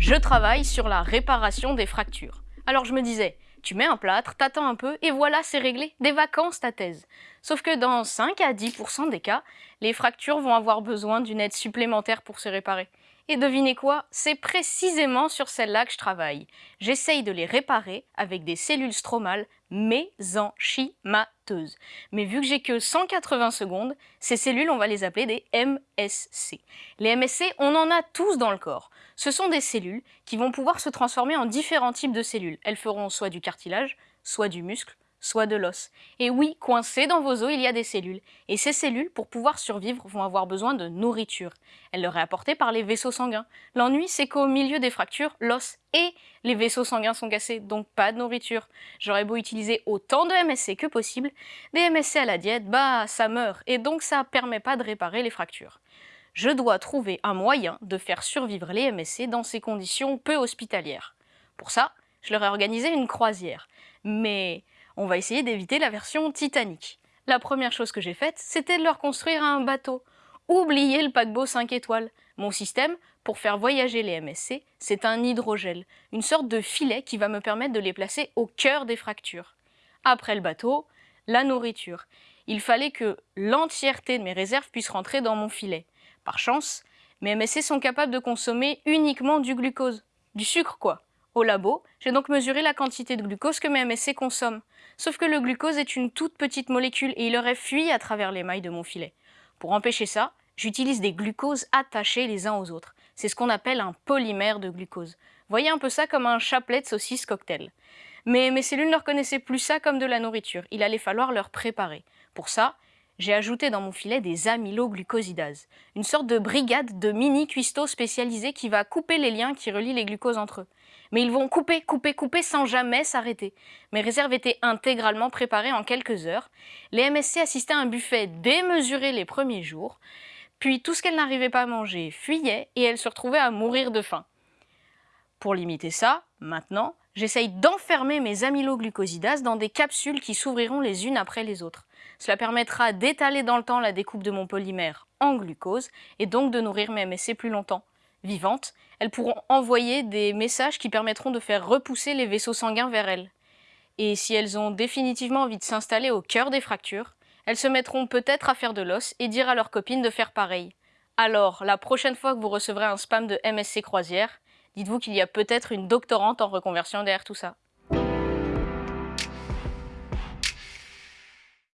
je travaille sur la réparation des fractures. Alors je me disais, tu mets un plâtre, t'attends un peu, et voilà, c'est réglé, des vacances ta thèse. Sauf que dans 5 à 10% des cas, les fractures vont avoir besoin d'une aide supplémentaire pour se réparer. Et devinez quoi C'est précisément sur celles-là que je travaille. J'essaye de les réparer avec des cellules stromales mésenchymateuses. Mais vu que j'ai que 180 secondes, ces cellules, on va les appeler des MSC. Les MSC, on en a tous dans le corps. Ce sont des cellules qui vont pouvoir se transformer en différents types de cellules. Elles feront soit du cartilage, soit du muscle, soit de l'os. Et oui, coincé dans vos os, il y a des cellules. Et ces cellules, pour pouvoir survivre, vont avoir besoin de nourriture. Elle leur est apportée par les vaisseaux sanguins. L'ennui, c'est qu'au milieu des fractures, l'os et les vaisseaux sanguins sont cassés, donc pas de nourriture. J'aurais beau utiliser autant de MSC que possible, des MSC à la diète, bah ça meurt, et donc ça permet pas de réparer les fractures. Je dois trouver un moyen de faire survivre les MSC dans ces conditions peu hospitalières. Pour ça, je leur ai organisé une croisière. Mais on va essayer d'éviter la version Titanic. La première chose que j'ai faite, c'était de leur construire un bateau. Oubliez le paquebot 5 étoiles. Mon système, pour faire voyager les MSC, c'est un hydrogel, une sorte de filet qui va me permettre de les placer au cœur des fractures. Après le bateau, la nourriture. Il fallait que l'entièreté de mes réserves puisse rentrer dans mon filet. Par chance, mes MSC sont capables de consommer uniquement du glucose. Du sucre quoi. Au labo, j'ai donc mesuré la quantité de glucose que mes MSC consomment. Sauf que le glucose est une toute petite molécule et il aurait fui à travers les mailles de mon filet. Pour empêcher ça, j'utilise des glucoses attachés les uns aux autres. C'est ce qu'on appelle un polymère de glucose. Voyez un peu ça comme un chapelet de saucisse cocktail. Mais mes cellules ne reconnaissaient plus ça comme de la nourriture, il allait falloir leur préparer. Pour ça, j'ai ajouté dans mon filet des amyloglucosidases, une sorte de brigade de mini cuistots spécialisés qui va couper les liens qui relient les glucoses entre eux mais ils vont couper, couper, couper sans jamais s'arrêter. Mes réserves étaient intégralement préparées en quelques heures. Les MSC assistaient à un buffet démesuré les premiers jours, puis tout ce qu'elles n'arrivaient pas à manger fuyait et elles se retrouvaient à mourir de faim. Pour limiter ça, maintenant, j'essaye d'enfermer mes amyloglucosidases dans des capsules qui s'ouvriront les unes après les autres. Cela permettra d'étaler dans le temps la découpe de mon polymère en glucose et donc de nourrir mes MSC plus longtemps vivantes, elles pourront envoyer des messages qui permettront de faire repousser les vaisseaux sanguins vers elles. Et si elles ont définitivement envie de s'installer au cœur des fractures, elles se mettront peut-être à faire de l'os et dire à leurs copines de faire pareil. Alors, la prochaine fois que vous recevrez un spam de MSC Croisière, dites-vous qu'il y a peut-être une doctorante en reconversion derrière tout ça.